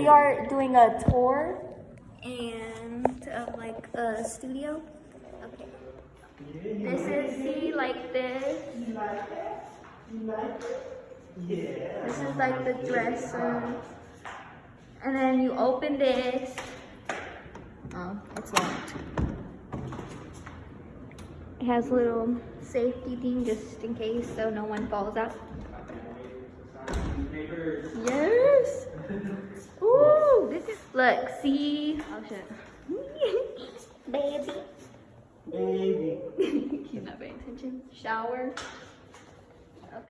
we are doing a tour and of like a studio. Okay. This is see like this. you like it yeah This is like the dresser. And then you open this. Oh, it's locked. It has a little safety thing just in case so no one falls out. Yes. Ooh, this is look, see. Oh shit. Baby. Baby. He's not paying attention. Shower.